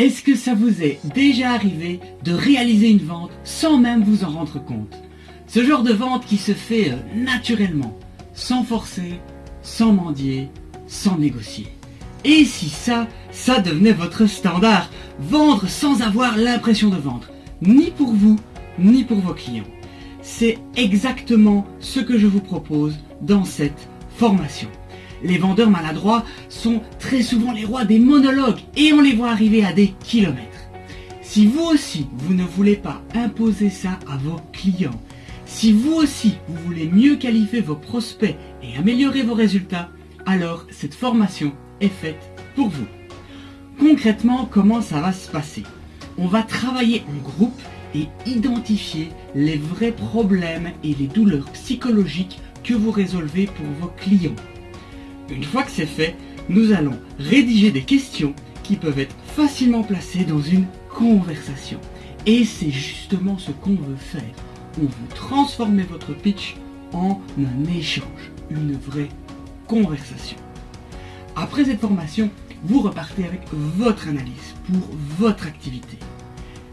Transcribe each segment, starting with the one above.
Est-ce que ça vous est déjà arrivé de réaliser une vente sans même vous en rendre compte? Ce genre de vente qui se fait euh, naturellement, sans forcer, sans mendier, sans négocier. Et si ça, ça devenait votre standard, vendre sans avoir l'impression de vendre, ni pour vous, ni pour vos clients. C'est exactement ce que je vous propose dans cette formation. Les vendeurs maladroits sont très souvent les rois des monologues et on les voit arriver à des kilomètres. Si vous aussi, vous ne voulez pas imposer ça à vos clients, si vous aussi, vous voulez mieux qualifier vos prospects et améliorer vos résultats, alors cette formation est faite pour vous. Concrètement, comment ça va se passer? On va travailler en groupe et identifier les vrais problèmes et les douleurs psychologiques que vous résolvez pour vos clients. Une fois que c'est fait, nous allons rédiger des questions qui peuvent être facilement placées dans une conversation. Et c'est justement ce qu'on veut faire. On veut transformer votre pitch en un échange, une vraie conversation. Après cette formation, vous repartez avec votre analyse pour votre activité.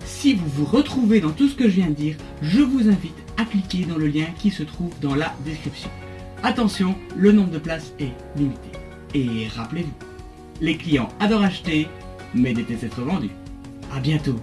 Si vous vous retrouvez dans tout ce que je viens de dire, je vous invite à cliquer dans le lien qui se trouve dans la description. Attention, le nombre de places est limité. Et rappelez-vous, les clients adorent acheter, mais détestent être vendus. A bientôt